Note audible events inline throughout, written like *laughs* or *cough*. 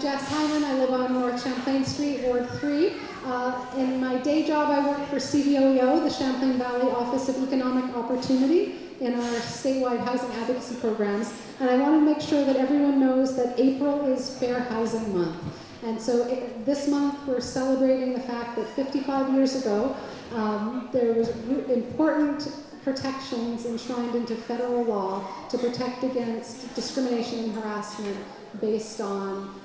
I'm Jess Hyman. I live on North Champlain Street, Ward 3. Uh, in my day job, I work for CVOEO, the Champlain Valley Office of Economic Opportunity, in our statewide housing advocacy programs. And I want to make sure that everyone knows that April is Fair Housing Month. And so it, this month, we're celebrating the fact that 55 years ago, um, there was important protections enshrined into federal law to protect against discrimination and harassment based on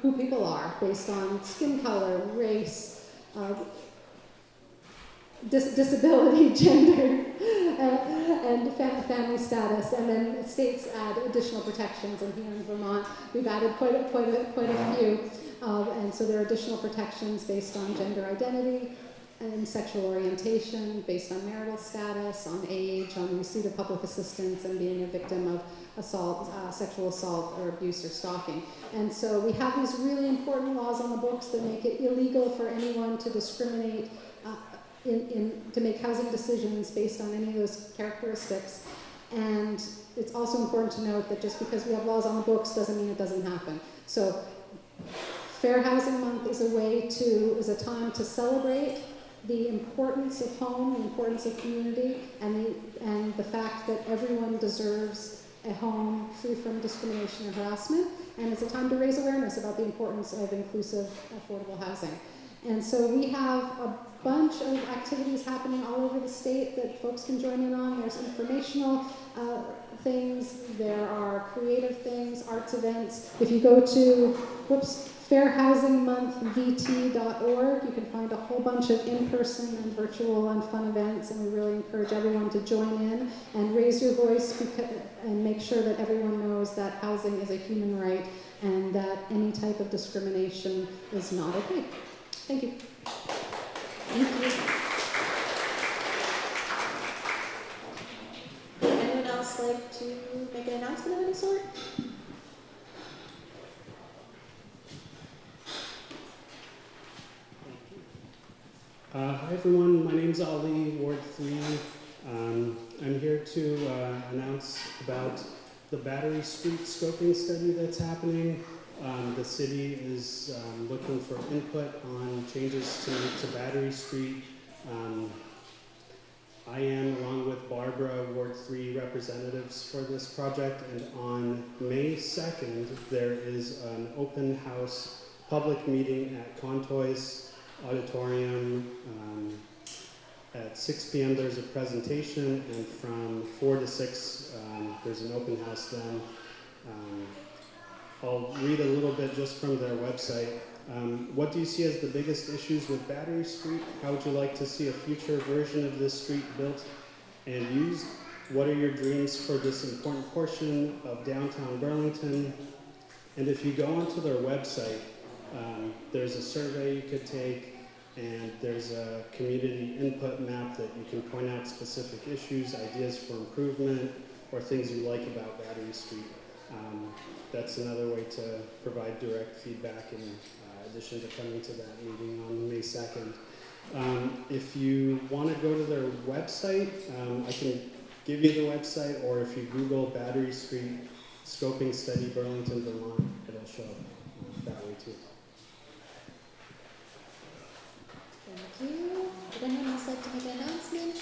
who people are, based on skin color, race, uh, dis disability, *laughs* gender, uh, and fam family status. And then states add additional protections. And here in Vermont, we've added quite a, quite a, quite a few. Uh, and so there are additional protections based on gender identity, and sexual orientation based on marital status, on age, on receipt of public assistance, and being a victim of assault, uh, sexual assault, or abuse or stalking. And so we have these really important laws on the books that make it illegal for anyone to discriminate uh, in, in, to make housing decisions based on any of those characteristics. And it's also important to note that just because we have laws on the books doesn't mean it doesn't happen. So Fair Housing Month is a way to, is a time to celebrate the importance of home, the importance of community, and the, and the fact that everyone deserves a home free from discrimination or harassment. And it's a time to raise awareness about the importance of inclusive, affordable housing. And so we have a bunch of activities happening all over the state that folks can join in on. There's informational uh, things, there are creative things, arts events. If you go to, whoops, fairhousingmonthvt.org. You can find a whole bunch of in-person and virtual and fun events, and we really encourage everyone to join in and raise your voice and make sure that everyone knows that housing is a human right and that any type of discrimination is not okay. Thank you. Thank you. Anyone else like to make an announcement of any sort? Uh, hi everyone, my name is Ali, Ward 3. Um, I'm here to uh, announce about the Battery Street scoping study that's happening. Um, the city is um, looking for input on changes to to Battery Street. Um, I am, along with Barbara, Ward 3 representatives for this project, and on May 2nd, there is an open house public meeting at Contois auditorium. Um, at 6 p.m. there's a presentation, and from 4 to 6 um, there's an open house then. Um, I'll read a little bit just from their website. Um, what do you see as the biggest issues with Battery Street? How would you like to see a future version of this street built and used? What are your dreams for this important portion of downtown Burlington? And if you go onto their website, um, there's a survey you could take, and there's a community input map that you can point out specific issues, ideas for improvement, or things you like about Battery Street. Um, that's another way to provide direct feedback in uh, addition to coming to that meeting on May 2nd. Um, if you want to go to their website, um, I can give you the website, or if you Google Battery Street Scoping Study Burlington, Vermont, it'll show up that way too. Thank you. Would anyone else like to make an announcement?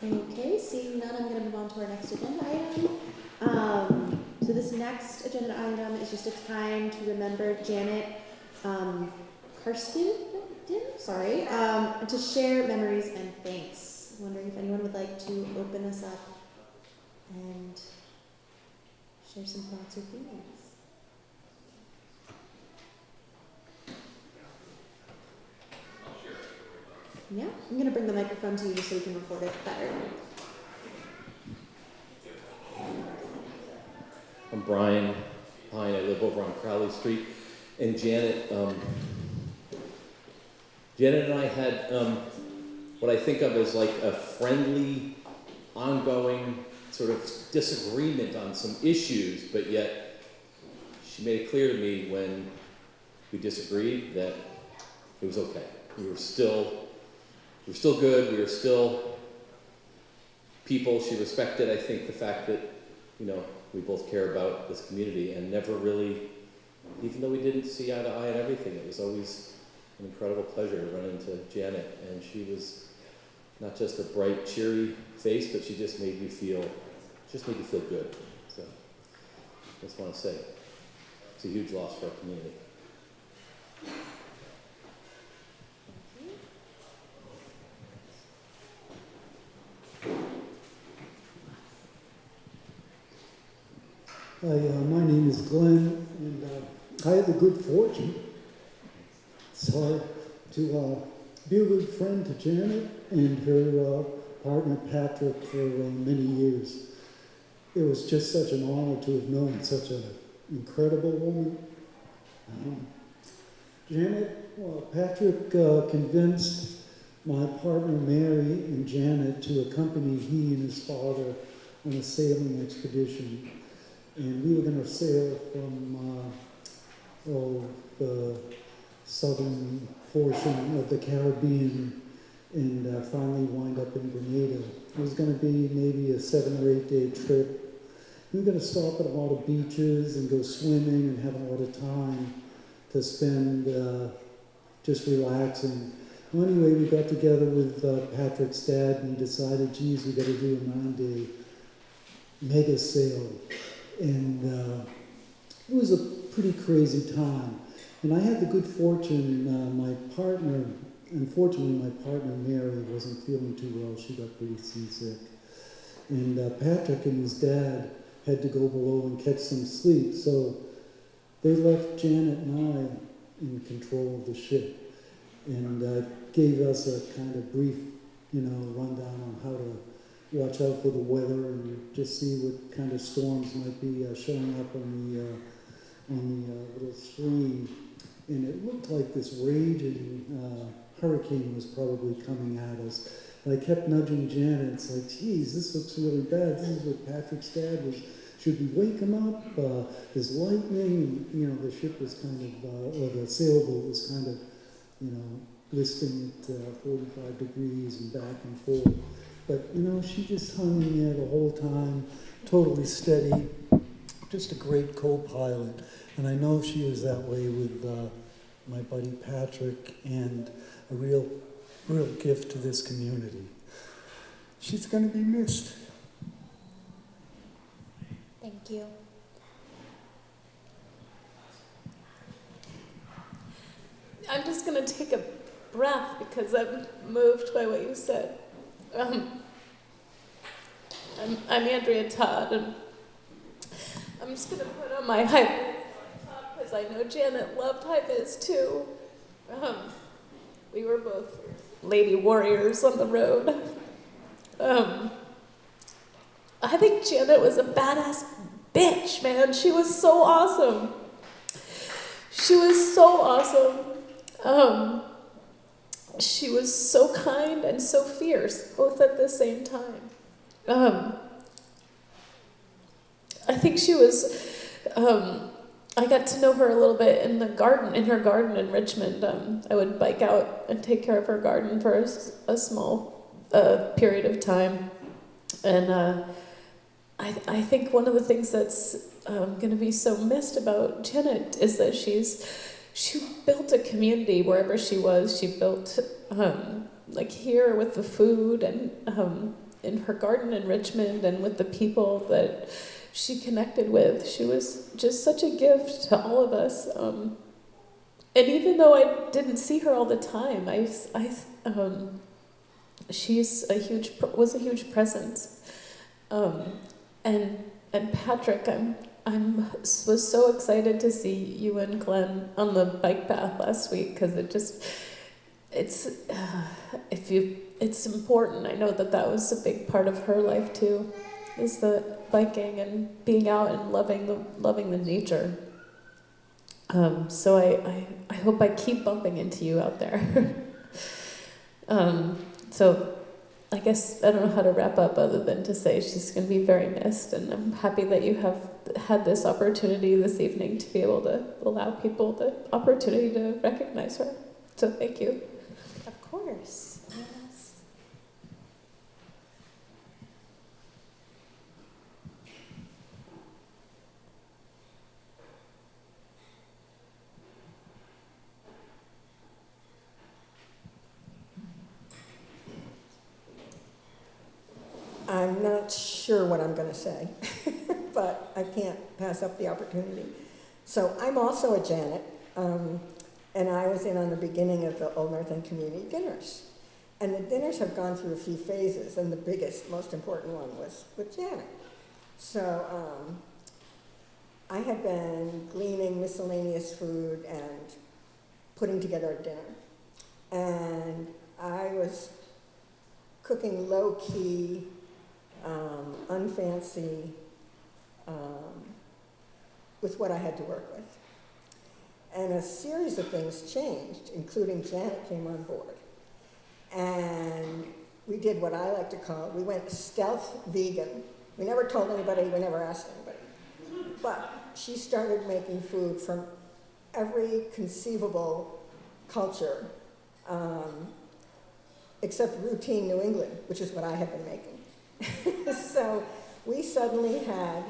Okay, seeing none, I'm going to move on to our next agenda item. Um, so this next agenda item is just a time to remember Janet um, Karsten, sorry, um, to share memories and thanks. Wondering if anyone would like to open us up and share some thoughts or feelings. Yeah, I'm going to bring the microphone to you just so we can record it better. Brian Pine. I live over on Crowley Street. And Janet, um, Janet and I had um, what I think of as like a friendly, ongoing sort of disagreement on some issues, but yet she made it clear to me when we disagreed that it was okay. We were still, we were still good. We were still people. She respected, I think, the fact that you know we both care about this community and never really, even though we didn't see eye to eye on everything, it was always an incredible pleasure to run into Janet, and she was not just a bright, cheery face, but she just made you feel, just made you feel good. So, I just want to say, it's a huge loss for our community. Hi, uh, my name is Glenn, and uh, I had the good fortune, hard, to uh, be a good friend to Janet and her uh, partner Patrick for uh, many years. It was just such an honor to have known such an incredible woman. Um, Janet, well, Patrick uh, convinced my partner Mary and Janet to accompany he and his father on a sailing expedition and we were going to sail from uh, oh, the southern portion of the Caribbean and uh, finally wind up in Grenada. It was going to be maybe a seven or eight day trip. We were going to stop at a lot of beaches and go swimming and have a lot of time to spend uh, just relaxing. Well, anyway, we got together with uh, Patrick's dad and decided, geez, we got to do a nine day mega sail and uh, it was a pretty crazy time. And I had the good fortune, uh, my partner, unfortunately, my partner Mary wasn't feeling too well. She got pretty seasick. And uh, Patrick and his dad had to go below and catch some sleep. So they left Janet and I in control of the ship and uh, gave us a kind of brief, you know, rundown on how to watch out for the weather and just see what kind of storms might be uh, showing up on the uh, on the uh, little screen. And it looked like this raging uh, hurricane was probably coming at us. And I kept nudging Janet. It's like, geez, this looks really bad. This is what Patrick's dad was. Should we wake him up? Uh, there's lightning. You know, the ship was kind of, uh, or the sailboat was kind of, you know, listing at uh, 45 degrees and back and forth. But, you know, she just hung in there the whole time, totally steady, just a great co-pilot. And I know she was that way with uh, my buddy Patrick and a real, real gift to this community. She's going to be missed. Thank you. I'm just gonna take a breath because I'm moved by what you said. Um, I'm, I'm Andrea Todd, and I'm just gonna put on my high because I know Janet loved high vis too. Um, we were both lady warriors on the road. Um, I think Janet was a badass bitch, man. She was so awesome. She was so awesome. Um, she was so kind and so fierce, both at the same time. Um, I think she was. Um, I got to know her a little bit in the garden, in her garden in Richmond. Um, I would bike out and take care of her garden for a, a small uh, period of time, and uh, I, I think one of the things that's um, going to be so missed about Janet is that she's she built a community wherever she was. She built um, like here with the food and um, in her garden in Richmond and with the people that she connected with. She was just such a gift to all of us. Um, and even though I didn't see her all the time, I, I um, she's a huge was a huge presence. Um, and and Patrick, I'm I'm was so excited to see you and Glenn on the bike path last week because it just it's uh, if you it's important. I know that that was a big part of her life too, is the biking and being out and loving the loving the nature. Um, so I, I I hope I keep bumping into you out there. *laughs* um, so I guess I don't know how to wrap up other than to say she's going to be very missed, and I'm happy that you have had this opportunity this evening to be able to allow people the opportunity to recognize her. So thank you. Of course. Yes. I'm not sure what I'm going to say, *laughs* but I can't pass up the opportunity. So I'm also a Janet, um, and I was in on the beginning of the Old North End Community Dinners. And the dinners have gone through a few phases, and the biggest, most important one was with Janet. So um, I had been gleaning miscellaneous food and putting together a dinner. And I was cooking low key, um, unfancy, um, with what I had to work with. And a series of things changed, including Janet came on board. And we did what I like to call, we went stealth vegan. We never told anybody, we never asked anybody. But she started making food from every conceivable culture, um, except routine New England, which is what I had been making. *laughs* so we suddenly had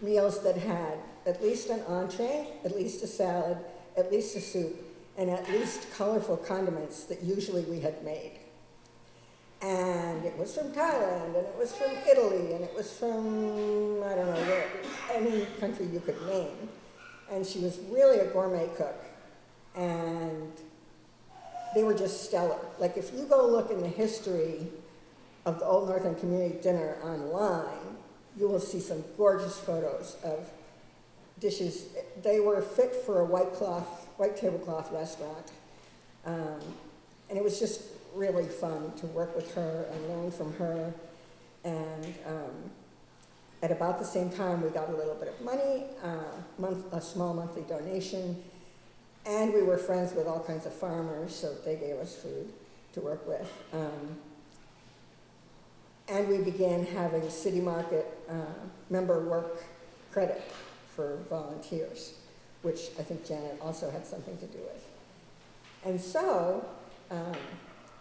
meals that had at least an entree, at least a salad, at least a soup, and at least colorful condiments that usually we had made. And it was from Thailand, and it was from Italy, and it was from, I don't know, where, any country you could name. And she was really a gourmet cook. And they were just stellar. Like if you go look in the history of the Old North End Community Dinner online, you will see some gorgeous photos of dishes. They were fit for a white cloth, white tablecloth restaurant. Um, and it was just really fun to work with her and learn from her. And um, at about the same time, we got a little bit of money, uh, month, a small monthly donation, and we were friends with all kinds of farmers, so they gave us food to work with. Um, and we began having city market uh, member work credit for volunteers, which I think Janet also had something to do with. And so um,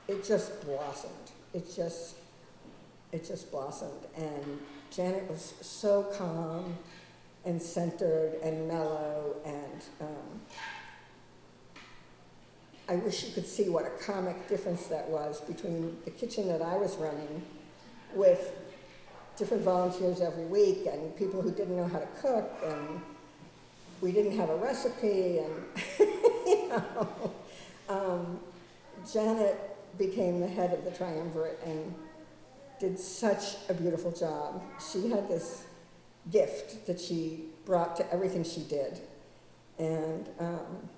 it just blossomed. It just, it just blossomed. And Janet was so calm and centered and mellow and um, I wish you could see what a comic difference that was between the kitchen that I was running with different volunteers every week and people who didn't know how to cook and we didn't have a recipe and *laughs* you know. Um, janet became the head of the triumvirate and did such a beautiful job. She had this gift that she brought to everything she did. And um,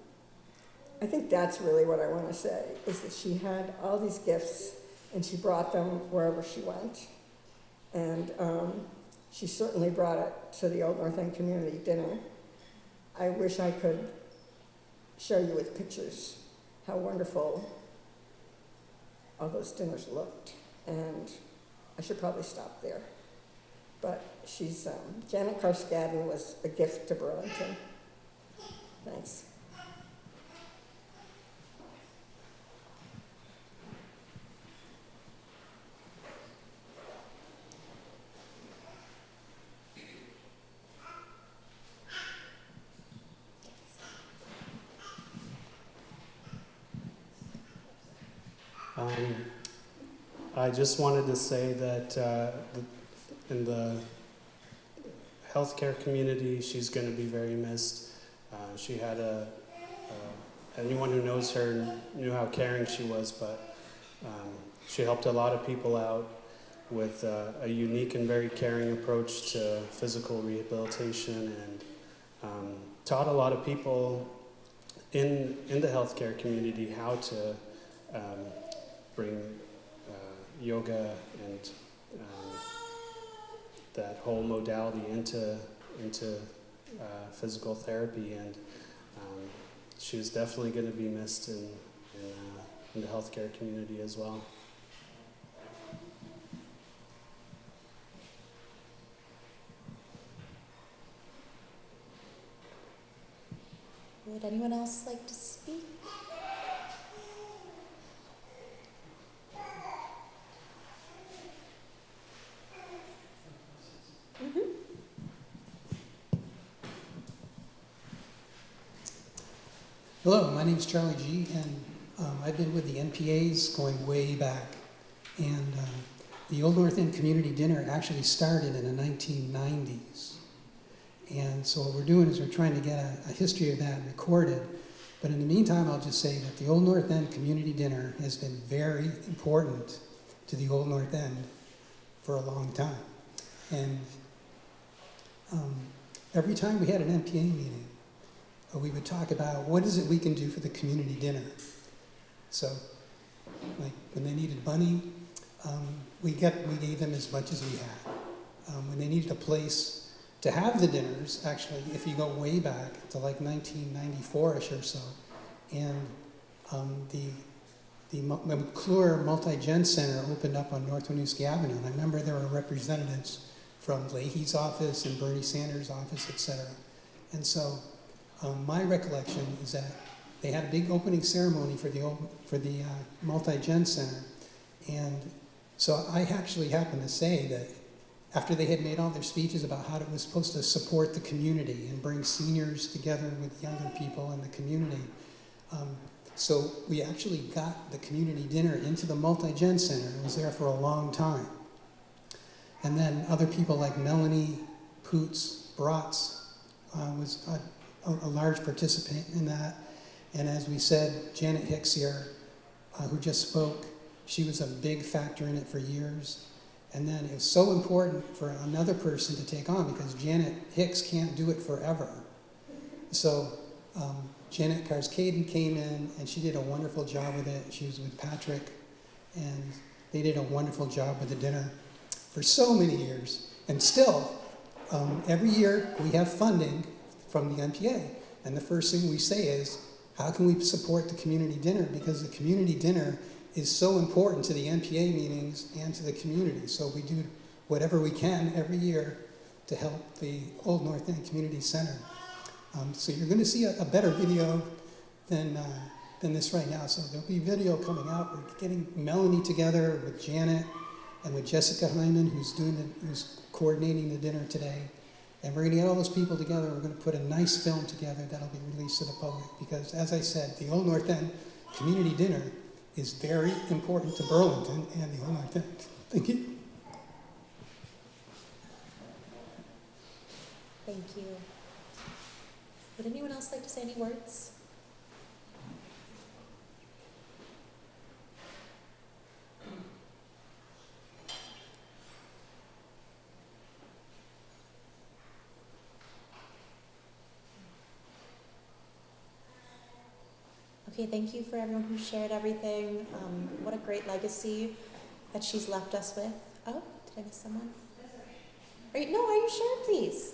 i think that's really what i want to say is that she had all these gifts and she brought them wherever she went and um, she certainly brought it to the Old North End Community Dinner. I wish I could show you with pictures how wonderful all those dinners looked. And I should probably stop there. But she's, um, Janet Carskadden was a gift to Burlington. Thanks. Um, I just wanted to say that uh, in the healthcare community, she's going to be very missed. Uh, she had a, uh, anyone who knows her knew how caring she was, but um, she helped a lot of people out with uh, a unique and very caring approach to physical rehabilitation and um, taught a lot of people in, in the healthcare community how to um, bring yoga and um, that whole modality into into uh, physical therapy, and um, she was definitely going to be missed in in, uh, in the healthcare community as well. Would anyone else like to? Name's Charlie G, and um, I've been with the NPAs going way back. And uh, the Old North End Community Dinner actually started in the 1990s. And so what we're doing is we're trying to get a, a history of that recorded. But in the meantime, I'll just say that the Old North End Community Dinner has been very important to the Old North End for a long time. And um, every time we had an NPA meeting, we would talk about what is it we can do for the community dinner. So, like when they needed money, um, we get we gave them as much as we had. Um, when they needed a place to have the dinners, actually, if you go way back to like 1994ish or so, and um, the the McClure Multi-Gen Center opened up on North Winooski Avenue, and I remember there were representatives from Leahy's office and Bernie Sanders' office, et cetera. And so um, my recollection is that they had a big opening ceremony for the for the uh, multi-gen center, and so I actually happened to say that after they had made all their speeches about how it was supposed to support the community and bring seniors together with younger people in the community, um, so we actually got the community dinner into the multi-gen center and was there for a long time. And then other people like Melanie Poots Bratz uh, was a, a, a large participant in that. And as we said, Janet Hicks here, uh, who just spoke, she was a big factor in it for years. And then it was so important for another person to take on because Janet Hicks can't do it forever. So um, Janet Karscaden came in and she did a wonderful job with it. She was with Patrick and they did a wonderful job with the dinner for so many years. And still, um, every year we have funding from the NPA. And the first thing we say is, how can we support the community dinner? Because the community dinner is so important to the NPA meetings and to the community. So we do whatever we can every year to help the Old North End Community Center. Um, so you're going to see a, a better video than, uh, than this right now. So there'll be video coming out. We're getting Melanie together with Janet and with Jessica Hyman, who's doing the, who's coordinating the dinner today. And we're going to get all those people together. We're going to put a nice film together that'll be released to the public. Because, as I said, the Old North End Community Dinner is very important to Burlington and the Old North End. Thank you. Thank you. Would anyone else like to say any words? Okay, thank you for everyone who shared everything. Um, what a great legacy that she's left us with. Oh, did I miss someone? Are you, no, are you sure, please?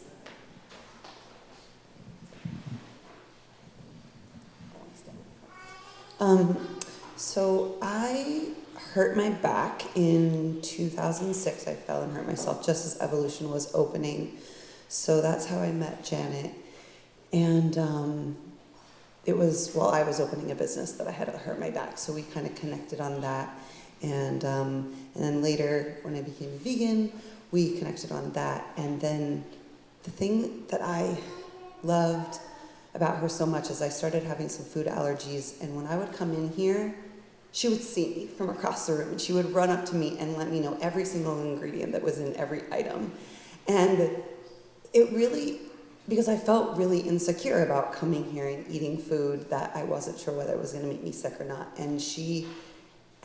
Um, so I hurt my back in 2006. I fell and hurt myself just as Evolution was opening. So that's how I met Janet. And um, it was while I was opening a business that I had hurt my back. So we kind of connected on that. And, um, and then later, when I became vegan, we connected on that. And then the thing that I loved about her so much is I started having some food allergies, and when I would come in here, she would see me from across the room and she would run up to me and let me know every single ingredient that was in every item. And it really, because I felt really insecure about coming here and eating food that I wasn't sure whether it was going to make me sick or not. And she,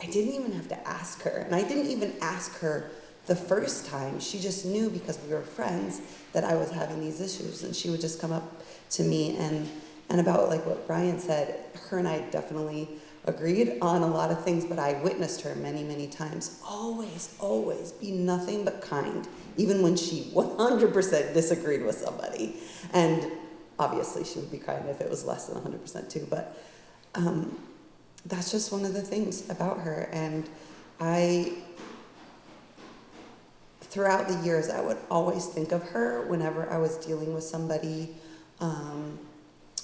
I didn't even have to ask her. And I didn't even ask her the first time. She just knew because we were friends that I was having these issues. And she would just come up to me and and about like what Brian said, her and I definitely agreed on a lot of things, but I witnessed her many, many times always, always be nothing but kind, even when she 100% disagreed with somebody. And obviously, she would be crying if it was less than 100% too, but um, that's just one of the things about her. And I, throughout the years, I would always think of her whenever I was dealing with somebody um,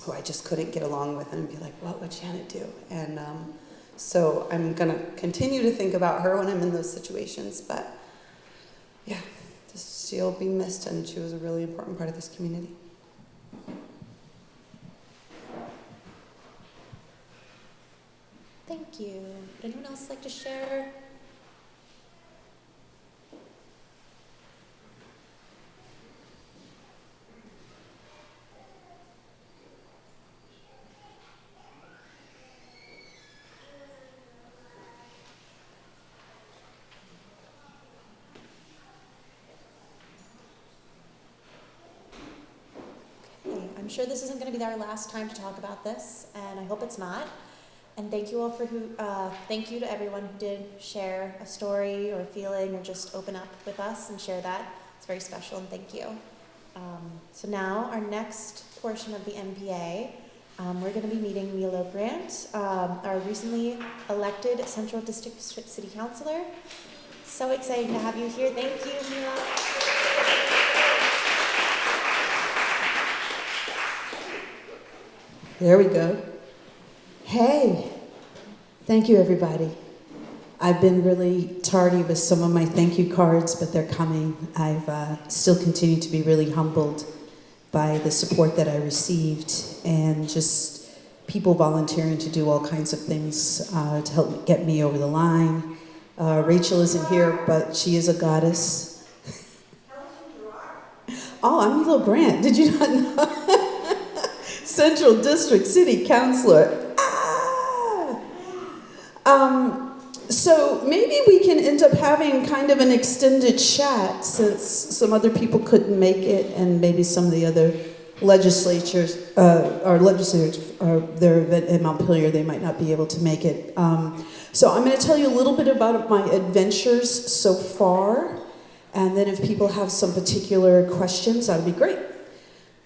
who I just couldn't get along with and be like, what would Janet do? And um, so I'm to continue to think about her when I'm in those situations. But yeah, she'll be missed, and she was a really important part of this community. Thank you. Would anyone else like to share? Okay, I'm sure this isn't going to be our last time to talk about this, and I hope it's not. And thank you all for who, uh, thank you to everyone who did share a story or a feeling or just open up with us and share that. It's very special and thank you. Um, so now our next portion of the NPA, um, we're going to be meeting Melo Grant, um, our recently elected Central District City Councilor. So excited to have you here. Thank you, Melo. There we go. Hey, thank you, everybody. I've been really tardy with some of my thank you cards, but they're coming. I've uh, still continued to be really humbled by the support that I received and just people volunteering to do all kinds of things uh, to help get me over the line. Uh, Rachel isn't here, but she is a goddess. Oh, I'm a little Grant. Did you not know? *laughs* Central District City Councilor. Ah! Um, so maybe we can end up having kind of an extended chat since some other people couldn't make it, and maybe some of the other legislatures, uh, our legislators, are their event in Montpelier, they might not be able to make it. Um, so I'm going to tell you a little bit about my adventures so far, and then if people have some particular questions, that would be great.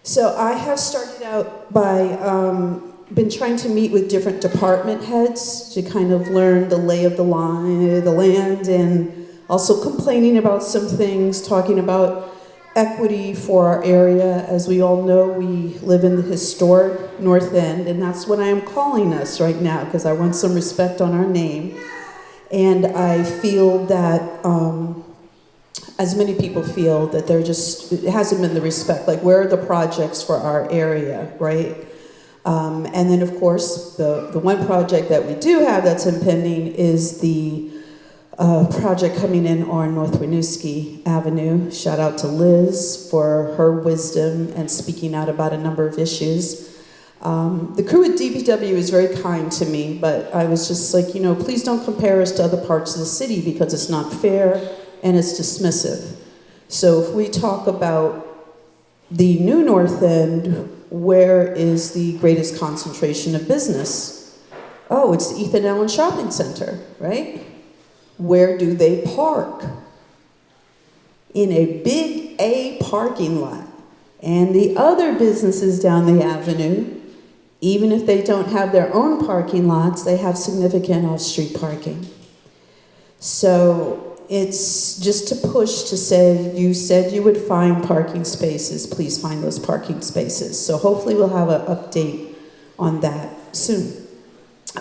So I have started out by um, been trying to meet with different department heads to kind of learn the lay of the line, the land, and also complaining about some things, talking about equity for our area. As we all know, we live in the historic North End, and that's what I am calling us right now because I want some respect on our name. And I feel that um, as many people feel that there just it hasn't been the respect like where are the projects for our area right? Um, and then of course the, the one project that we do have that's impending is the uh, project coming in on north winooski avenue. Shout out to liz for her wisdom and speaking out about a number of issues. Um, the crew at dpw is very kind to me but i was just like you know please don't compare us to other parts of the city because it's not fair and it's dismissive. So if we talk about the new North End, where is the greatest concentration of business? Oh, it's the Ethan Allen Shopping Center, right? Where do they park? In a big A parking lot. And the other businesses down the avenue, even if they don't have their own parking lots, they have significant off-street parking. So it's just to push to say, you said you would find parking spaces, please find those parking spaces. So hopefully we'll have an update on that soon.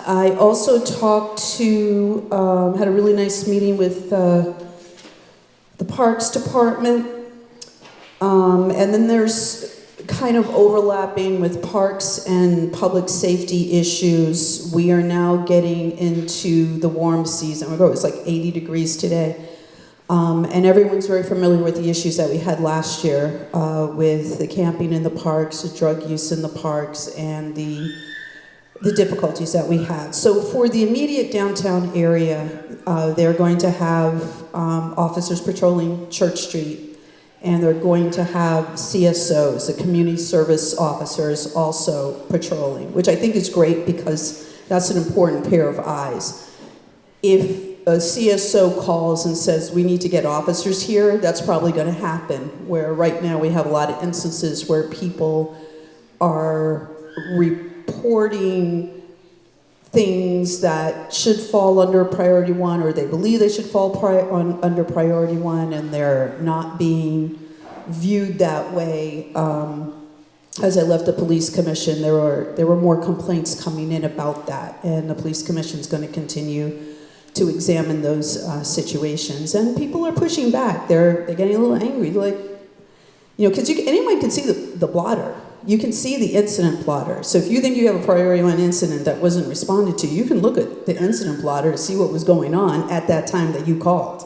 I also talked to, um, had a really nice meeting with uh, the Parks Department. Um, and then there's kind of overlapping with parks and public safety issues. We are now getting into the warm season. It was like 80 degrees today. Um, and everyone's very familiar with the issues that we had last year uh, with the camping in the parks, the drug use in the parks, and the, the difficulties that we had. So for the immediate downtown area, uh, they're going to have um, officers patrolling Church Street and they're going to have CSOs, the community service officers, also patrolling, which I think is great because that's an important pair of eyes. If a CSO calls and says, we need to get officers here, that's probably going to happen, where right now we have a lot of instances where people are reporting things that should fall under priority one or they believe they should fall pri on, under priority one and they're not being viewed that way. Um, as I left the police commission, there were there were more complaints coming in about that, and the police commission is going to continue to examine those uh, situations. And people are pushing back. They're they're getting a little angry. Like, you know, because you anyone can see the, the blotter. You can see the incident blotter. So if you think you have a priority one incident that wasn't responded to, you can look at the incident blotter to see what was going on at that time that you called.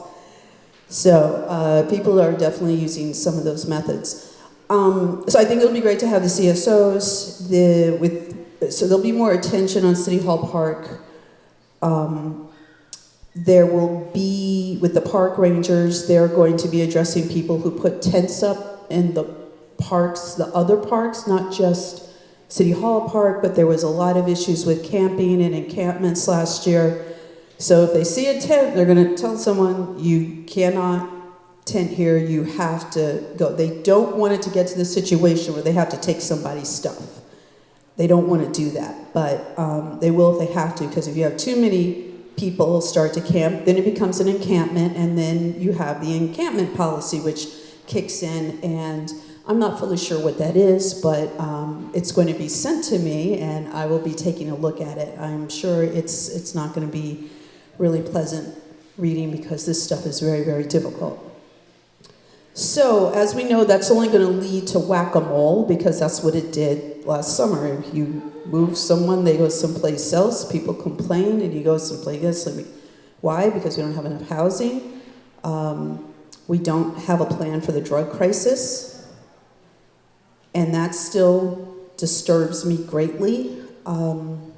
So uh, people are definitely using some of those methods. Um, so I think it'll be great to have the CSOs. The with so there'll be more attention on City Hall Park. Um, there will be with the park rangers. They're going to be addressing people who put tents up in the parks, the other parks, not just City Hall Park, but there was a lot of issues with camping and encampments last year. So if they see a tent, they're going to tell someone, you cannot tent here, you have to go. They don't want it to get to the situation where they have to take somebody's stuff. They don't want to do that, but um, they will if they have to, because if you have too many people start to camp, then it becomes an encampment, and then you have the encampment policy, which kicks in, and I'm not fully sure what that is, but um, it's going to be sent to me, and I will be taking a look at it. I'm sure it's it's not going to be really pleasant reading because this stuff is very very difficult. So, as we know, that's only going to lead to whack a mole because that's what it did last summer. If you move someone, they go someplace else, people complain, and you go someplace else. Why? Because we don't have enough housing. Um, we don't have a plan for the drug crisis. And that still disturbs me greatly. Um,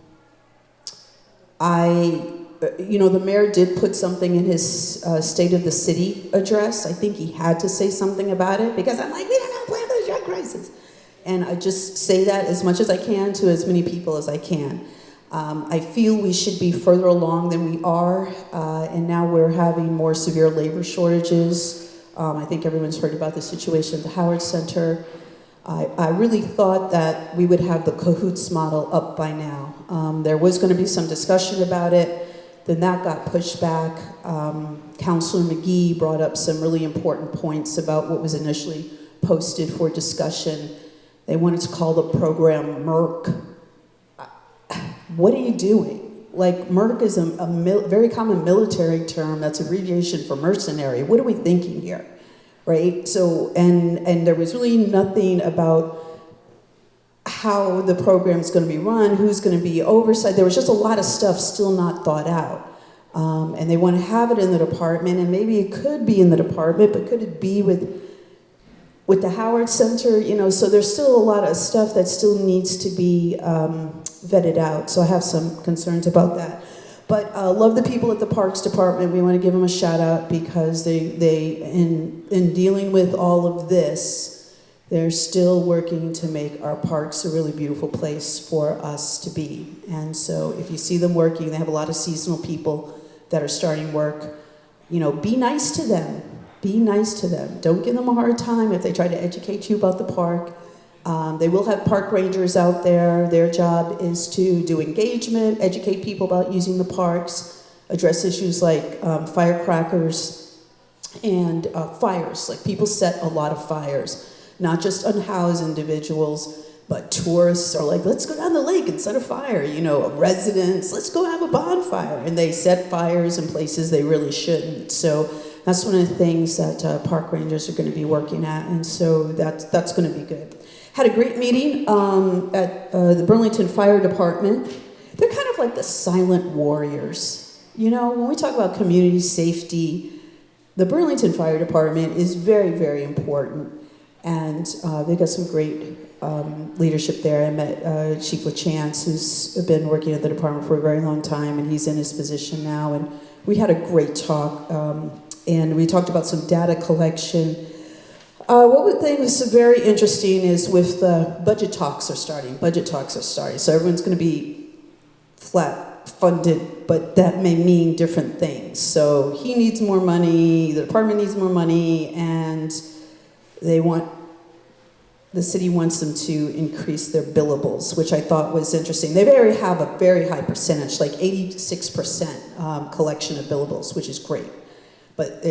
I you know, the mayor did put something in his uh, State of the City address. I think he had to say something about it because I'm like, we don't have a plan for the drug crisis. And I just say that as much as I can to as many people as I can. Um, I feel we should be further along than we are, uh, and now we're having more severe labor shortages. Um, I think everyone's heard about the situation at the Howard Center. I, I really thought that we would have the CAHOOTS model up by now. Um, there was going to be some discussion about it. Then that got pushed back. Um, Councillor Magee brought up some really important points about what was initially posted for discussion. They wanted to call the program MERC. What are you doing? Like, MERC is a, a very common military term that's abbreviation for mercenary. What are we thinking here? Right? So, and, and there was really nothing about how the program is going to be run, who's going to be oversight. There was just a lot of stuff still not thought out. Um, and they want to have it in the department, and maybe it could be in the department, but could it be with with the Howard Center? You know, so there's still a lot of stuff that still needs to be um, vetted out. So I have some concerns about that. But uh, love the people at the Parks Department. We want to give them a shout out because they they in in dealing with all of this they're still working to make our parks a really beautiful place for us to be. And so if you see them working, they have a lot of seasonal people that are starting work. You know, be nice to them. Be nice to them. Don't give them a hard time if they try to educate you about the park. Um, they will have park rangers out there. Their job is to do engagement, educate people about using the parks, address issues like um, firecrackers and uh, fires. Like people set a lot of fires not just unhoused individuals, but tourists are like, let's go down the lake and set a fire. You know, residents, let's go have a bonfire. And they set fires in places they really shouldn't. So that's one of the things that uh, park rangers are going to be working at. And so that's, that's going to be good. Had a great meeting um, at uh, the Burlington Fire Department. They're kind of like the silent warriors. You know, when we talk about community safety, the Burlington Fire Department is very, very important. And uh, they got some great um, leadership there. I met uh, Chief LaChance, who's been working at the department for a very long time, and he's in his position now. And we had a great talk, um, and we talked about some data collection. Uh, what one thing was very interesting is with the budget talks are starting. Budget talks are starting, so everyone's going to be flat funded, but that may mean different things. So he needs more money, the department needs more money, and they want the city wants them to increase their billables, which I thought was interesting. They very have a very high percentage, like 86% um, collection of billables, which is great. But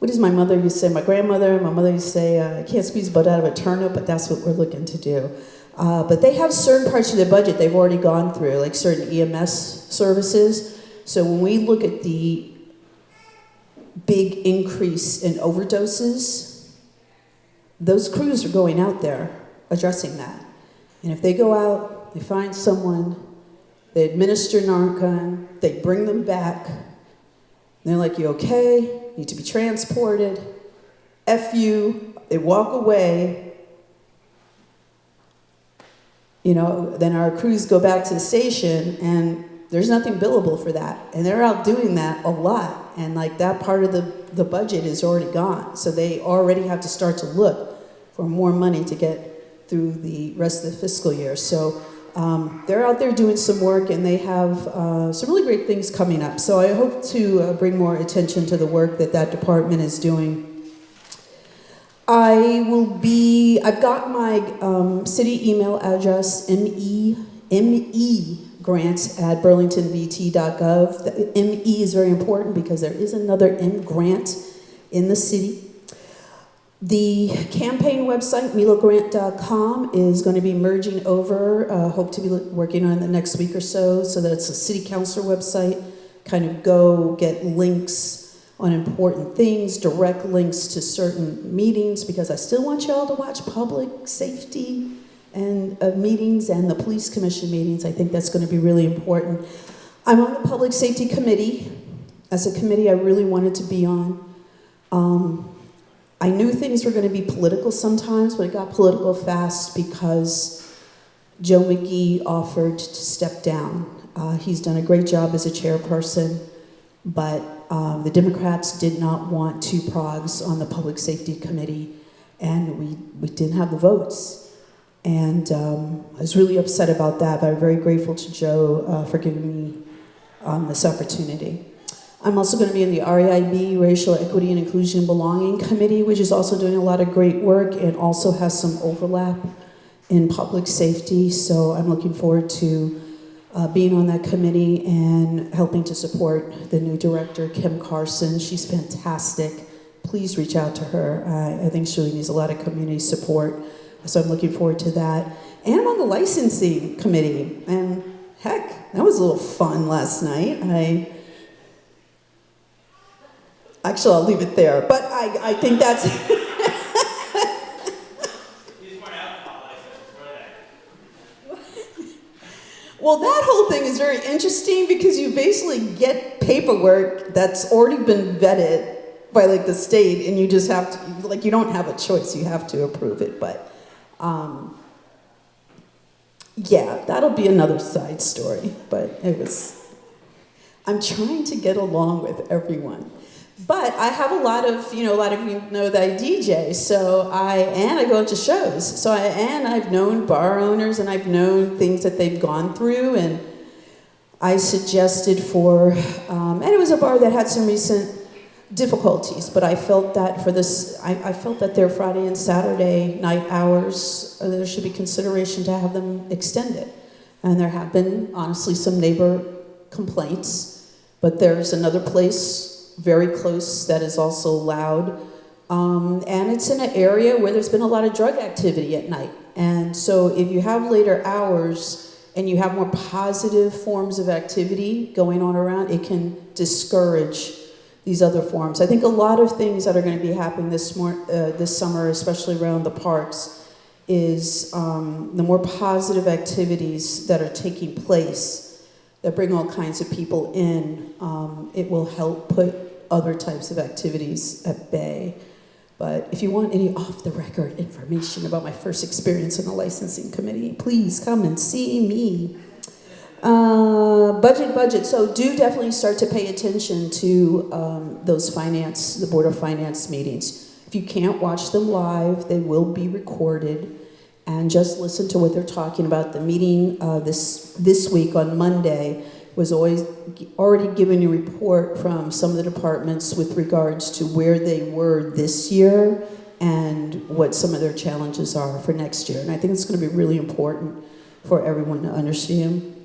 what does my mother used to say? My grandmother, my mother used to say, uh, I can't squeeze butt out of a turnip, but that's what we're looking to do. Uh, but they have certain parts of their budget they've already gone through, like certain EMS services. So when we look at the big increase in overdoses, those crews are going out there addressing that. And if they go out, they find someone, they administer Narcan, they bring them back, they're like, You okay? Need to be transported. F you. They walk away. You know, then our crews go back to the station and there's nothing billable for that. And they're out doing that a lot. And like that part of the, the budget is already gone. So they already have to start to look for more money to get through the rest of the fiscal year. So um, they're out there doing some work and they have uh, some really great things coming up. So I hope to uh, bring more attention to the work that that department is doing. I will be, I've got my um, city email address, me, me grant at burlingtonvt.gov. The ME is very important because there is another M grant in the city. The campaign website, melogrant.com, is going to be merging over. Uh, hope to be working on the next week or so, so that it's a city council website. Kind of go get links on important things, direct links to certain meetings, because I still want y'all to watch public safety and uh, meetings and the police commission meetings. I think that's going to be really important. I'm on the public safety committee. As a committee, I really wanted to be on. Um, I knew things were going to be political sometimes, but it got political fast because Joe Magee offered to step down. Uh, he's done a great job as a chairperson, but um, the Democrats did not want two progs on the Public Safety Committee, and we, we didn't have the votes. And um, I was really upset about that, but I'm very grateful to Joe uh, for giving me um, this opportunity. I'm also going to be in the REIB, Racial Equity and Inclusion Belonging Committee, which is also doing a lot of great work and also has some overlap in public safety. So I'm looking forward to uh, being on that committee and helping to support the new director, Kim Carson. She's fantastic. Please reach out to her. I, I think she really needs a lot of community support. So I'm looking forward to that. And I'm on the licensing committee. And heck, that was a little fun last night. I Actually, I'll leave it there. But I, I think that's. *laughs* well, that whole thing is very interesting because you basically get paperwork that's already been vetted by like the state, and you just have to, like, you don't have a choice. You have to approve it. But um, yeah, that'll be another side story. But it was. I'm trying to get along with everyone. But I have a lot of, you know, a lot of you know that I DJ, so I, and I go to shows. So I, and I've known bar owners and I've known things that they've gone through and I suggested for, um, and it was a bar that had some recent difficulties, but I felt that for this, I, I felt that their Friday and Saturday night hours, uh, there should be consideration to have them extended. And there have been, honestly, some neighbor complaints, but there's another place very close that is also loud. Um, and it's in an area where there's been a lot of drug activity at night. And so if you have later hours and you have more positive forms of activity going on around, it can discourage these other forms. I think a lot of things that are going to be happening this, more, uh, this summer, especially around the parks, is um, the more positive activities that are taking place that bring all kinds of people in. Um, it will help put other types of activities at bay. But if you want any off the record information about my first experience in the licensing committee, please come and see me. Uh, budget, budget. So do definitely start to pay attention to um, those finance, the Board of Finance meetings. If you can't watch them live, they will be recorded. And just listen to what they're talking about. The meeting uh, this, this week on Monday was always already given a report from some of the departments with regards to where they were this year and what some of their challenges are for next year. And I think it's going to be really important for everyone to understand.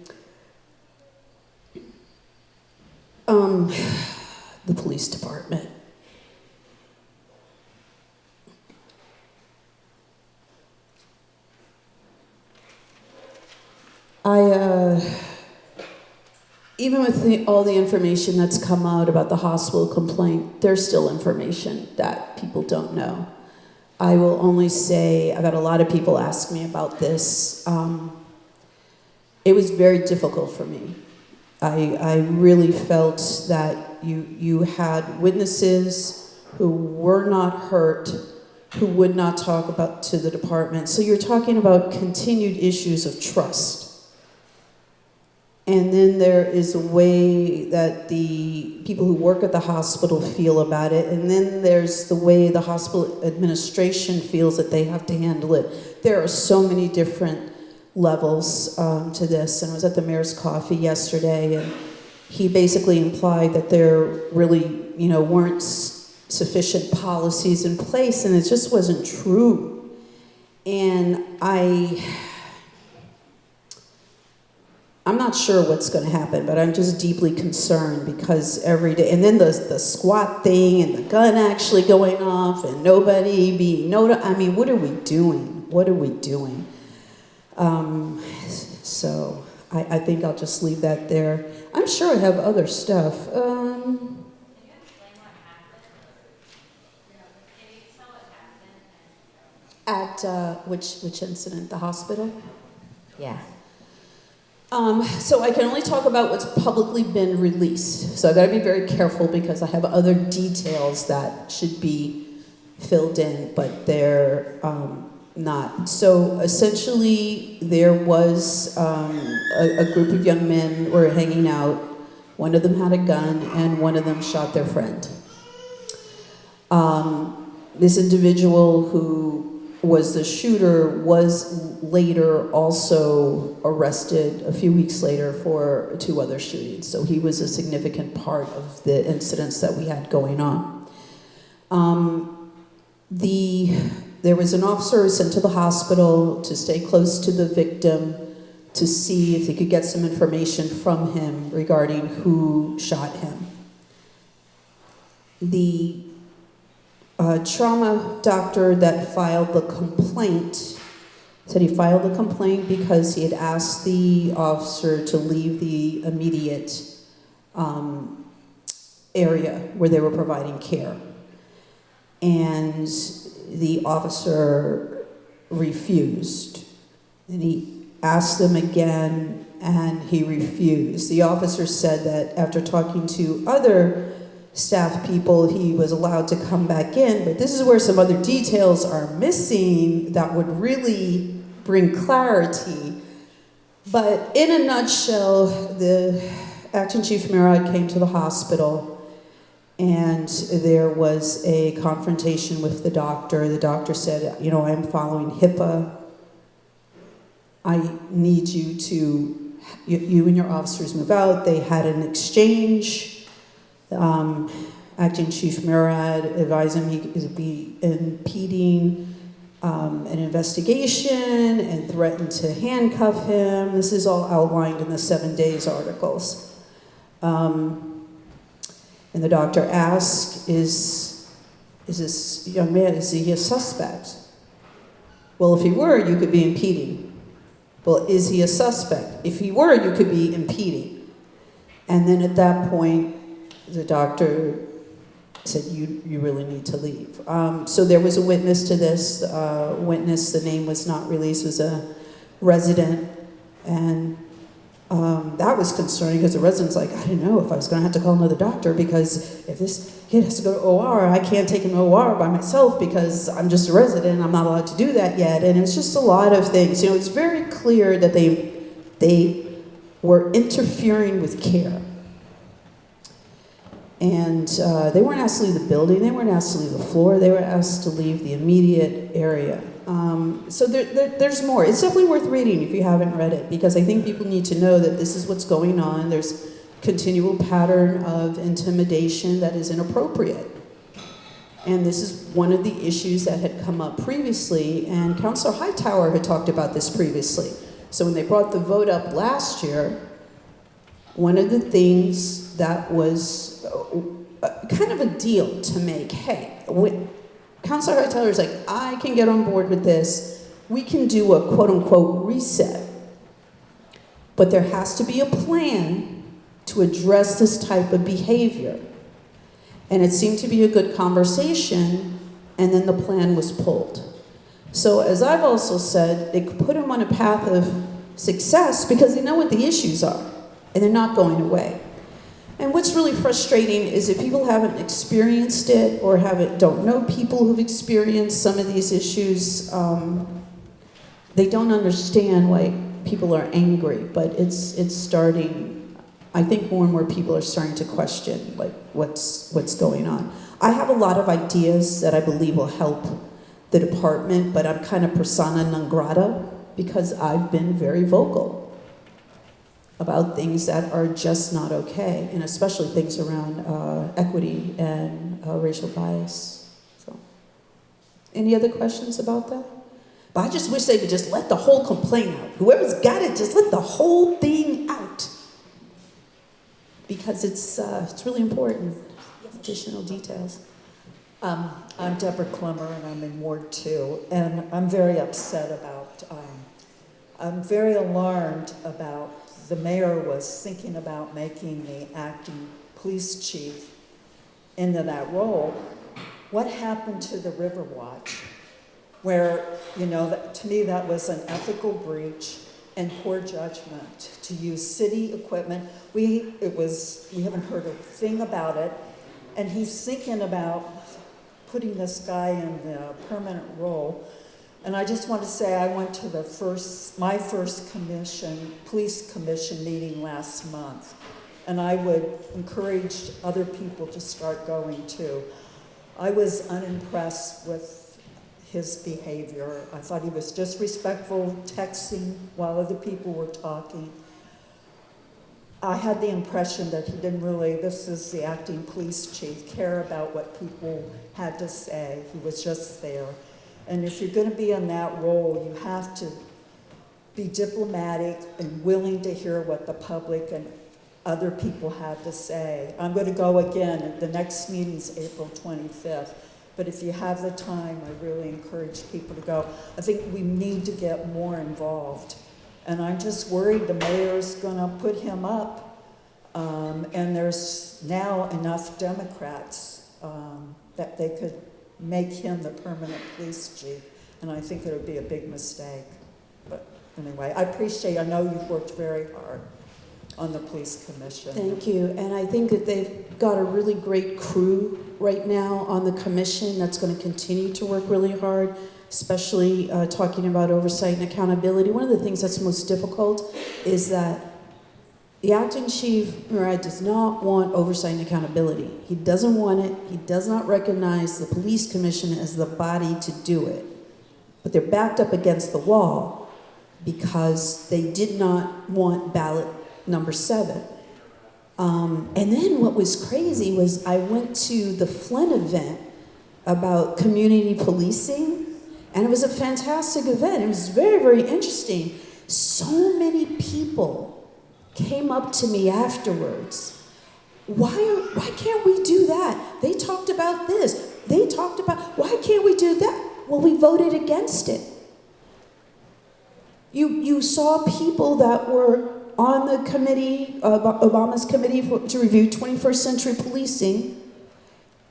Um, *sighs* the police department. I, uh, even with the, all the information that's come out about the hospital complaint, there's still information that people don't know. I will only say, I've had a lot of people ask me about this. Um, it was very difficult for me. I, I really felt that you, you had witnesses who were not hurt, who would not talk about to the department. So you're talking about continued issues of trust. And then there is a way that the people who work at the hospital feel about it. And then there's the way the hospital administration feels that they have to handle it. There are so many different levels um, to this. And I was at the mayor's coffee yesterday, and he basically implied that there really, you know, weren't sufficient policies in place, and it just wasn't true. And I, I'm not sure what's going to happen, but I'm just deeply concerned because every day, and then the the squat thing and the gun actually going off and nobody being notified. I mean, what are we doing? What are we doing? Um, so I, I think I'll just leave that there. I'm sure I have other stuff. Um, at uh, which which incident? The hospital. Yeah. Um, so I can only talk about what's publicly been released. So I got to be very careful because I have other details that should be filled in, but they're um, not. So essentially, there was um, a, a group of young men were hanging out. One of them had a gun, and one of them shot their friend. Um, this individual who was the shooter was later also arrested a few weeks later for two other shootings. So he was a significant part of the incidents that we had going on. Um, the there was an officer sent to the hospital to stay close to the victim to see if he could get some information from him regarding who shot him. The uh, trauma doctor that filed the complaint said he filed the complaint because he had asked the officer to leave the immediate um, area where they were providing care. And the officer refused. And he asked them again, and he refused. The officer said that after talking to other staff people, he was allowed to come back in. But this is where some other details are missing that would really bring clarity. But in a nutshell, the acting chief Murad came to the hospital and there was a confrontation with the doctor. The doctor said, You know, I'm following HIPAA. I need you to, you, you and your officers move out. They had an exchange. Um, Acting Chief Murad advised him he could be impeding um, an investigation and threatened to handcuff him. This is all outlined in the Seven Days articles. Um, and the doctor asked, is, is this young man, is he a suspect? Well, if he were, you could be impeding. Well, is he a suspect? If he were, you could be impeding. And then at that point, the doctor said, you, you really need to leave. Um, so there was a witness to this. Uh, witness, the name was not released, was a resident. And um, that was concerning because the resident's like, I didn't know if I was going to have to call another doctor because if this kid has to go to OR, I can't take him to OR by myself because I'm just a resident. I'm not allowed to do that yet. And it's just a lot of things. You know, it's very clear that they they were interfering with care. And uh, they weren't asked to leave the building, they weren't asked to leave the floor, they were asked to leave the immediate area. Um, so there, there, there's more. It's definitely worth reading if you haven't read it, because I think people need to know that this is what's going on. There's continual pattern of intimidation that is inappropriate. And this is one of the issues that had come up previously, and Councilor Hightower had talked about this previously. So when they brought the vote up last year, one of the things that was kind of a deal to make, hey, Councilor Hightower is like, I can get on board with this. We can do a quote unquote reset. But there has to be a plan to address this type of behavior. And it seemed to be a good conversation, and then the plan was pulled. So, as I've also said, it could put them on a path of success because they know what the issues are, and they're not going away. And what's really frustrating is if people haven't experienced it or haven't don't know people who've experienced some of these issues, um, they don't understand why people are angry. But it's it's starting. I think more and more people are starting to question like what's what's going on. I have a lot of ideas that I believe will help the department, but I'm kind of persona non grata because I've been very vocal about things that are just not okay, and especially things around uh, equity and uh, racial bias. So, any other questions about that? But I just wish they would just let the whole complaint out. Whoever's got it, just let the whole thing out, because it's uh, it's really important. Additional details. Um, I'm Deborah Clemmer and I'm in Ward Two, and I'm very upset about, um, I'm very alarmed about the mayor was thinking about making the acting police chief into that role. What happened to the River Watch? Where, you know, that, to me, that was an ethical breach and poor judgment to use city equipment. We, it was, we haven't heard a thing about it. And he's thinking about putting this guy in the permanent role. And I just want to say I went to the first, my first commission, police commission meeting last month. And I would encourage other people to start going too. I was unimpressed with his behavior. I thought he was disrespectful, texting while other people were talking. I had the impression that he didn't really, this is the acting police chief, care about what people had to say. He was just there. And if you're going to be in that role, you have to be diplomatic and willing to hear what the public and other people have to say. I'm going to go again. The next meeting's April 25th. But if you have the time, I really encourage people to go. I think we need to get more involved. And I'm just worried the mayor's going to put him up. Um, and there's now enough Democrats um, that they could make him the permanent police chief. And I think it would be a big mistake. But anyway, I appreciate, I know you've worked very hard on the police commission. Thank you. And I think that they've got a really great crew right now on the commission that's going to continue to work really hard, especially uh, talking about oversight and accountability. One of the things that's most difficult is that the acting chief, does not want oversight and accountability. He doesn't want it. He does not recognize the police commission as the body to do it. But they're backed up against the wall because they did not want ballot number seven. Um, and then what was crazy was I went to the Flynn event about community policing, and it was a fantastic event. It was very, very interesting. So many people came up to me afterwards. Why, are, why can't we do that? They talked about this. They talked about, why can't we do that? Well, we voted against it. You, you saw people that were on the committee, Obama's committee for, to review 21st century policing.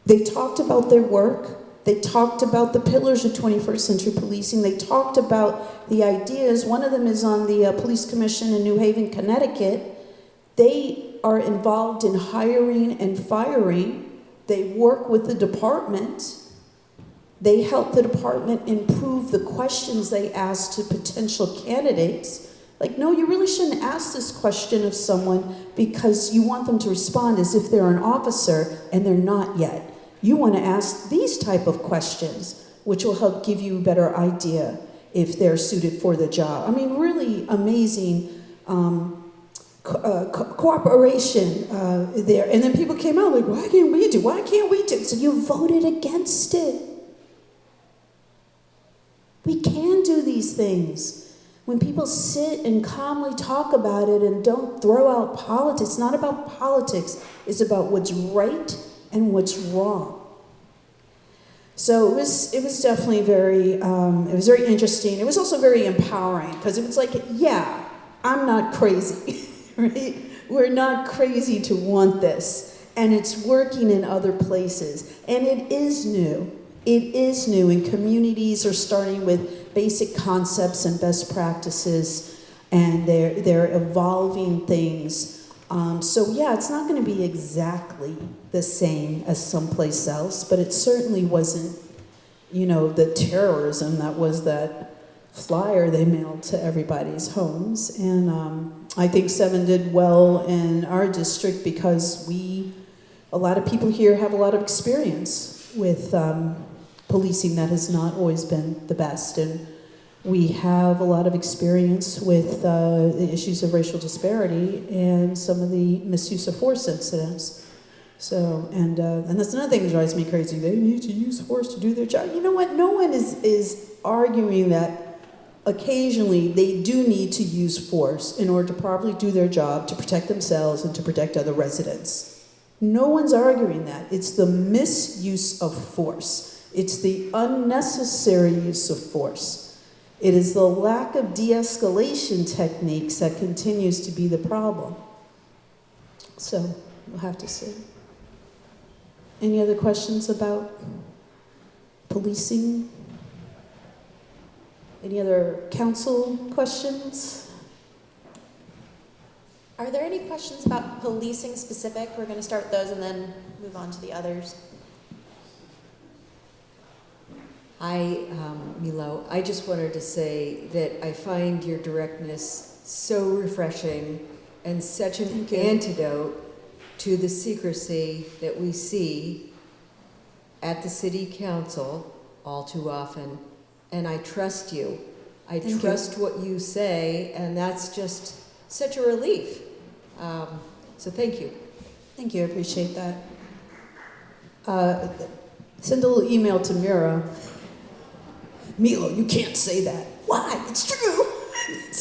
They talked about their work. They talked about the pillars of 21st century policing. They talked about the ideas. One of them is on the uh, Police Commission in New Haven, Connecticut. They are involved in hiring and firing. They work with the department. They help the department improve the questions they ask to potential candidates. Like, no, you really shouldn't ask this question of someone because you want them to respond as if they're an officer and they're not yet. You want to ask these type of questions, which will help give you a better idea if they're suited for the job. I mean, really amazing um, co- uh, co- cooperation uh, there. And then people came out like, why can't we do? Why can't we do? So you voted against it. We can do these things. When people sit and calmly talk about it and don't throw out politics, it's not about politics, it's about what's right and what's wrong. So it was, it was definitely very, um, it was very interesting. It was also very empowering because it was like, yeah, I'm not crazy, *laughs* right? We're not crazy to want this. And it's working in other places. And it is new. It is new, and communities are starting with basic concepts and best practices, and they're, they're evolving things. Um, so, yeah, it's not going to be exactly the same as someplace else, but it certainly wasn't, you know, the terrorism that was that flyer they mailed to everybody's homes. And um, I think Seven did well in our district because we, a lot of people here have a lot of experience with um, policing that has not always been the best. And we have a lot of experience with uh, the issues of racial disparity and some of the misuse of force incidents. So, and, uh, and that's another thing that drives me crazy. They need to use force to do their job. You know what? No one is, is arguing that occasionally they do need to use force in order to properly do their job, to protect themselves and to protect other residents. No one's arguing that. It's the misuse of force. It's the unnecessary use of force. It is the lack of de escalation techniques that continues to be the problem. So, we'll have to see. Any other questions about policing? Any other council questions? Are there any questions about policing specific? We're going to start with those and then move on to the others. Hi, um, Melo. I just wanted to say that I find your directness so refreshing and such an antidote to the secrecy that we see at the city council all too often. And I trust you. I Thank you. trust what you say, and that's just such a relief. Um, so thank you. Thank you, I appreciate that. Uh, send a little email to Mira. Melo, you can't say that. Why? It's true.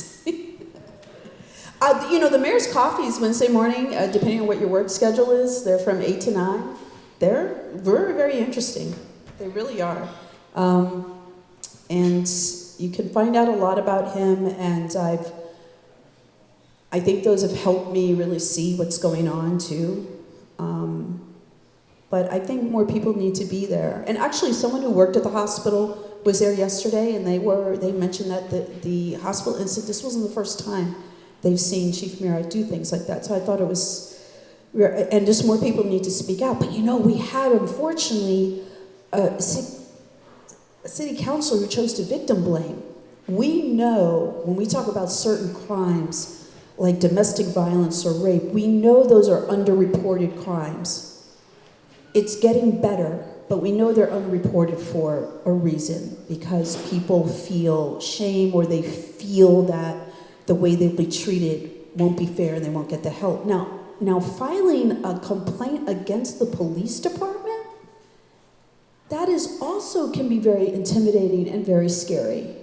*laughs* uh, you know, the mayor's coffees Wednesday morning, uh, depending on what your work schedule is, they're from 8 to 9. They're very, very interesting. They really are. Um, and you can find out a lot about him, and I've I think those have helped me really see what's going on too. Um, but I think more people need to be there. And actually, someone who worked at the hospital was there yesterday, and they were they mentioned that the the hospital incident. This wasn't the first time they've seen Chief Murad do things like that. So I thought it was, and just more people need to speak out. But you know, we had unfortunately a, ci- a city councilor who chose to victim blame. We know when we talk about certain crimes like domestic violence or rape, we know those are underreported crimes. It's getting better, but we know they're unreported for a reason because people feel shame or they feel that the way they'll be treated won't be fair and they won't get the help. Now, now filing a complaint against the police department, that is also can be very intimidating and very scary.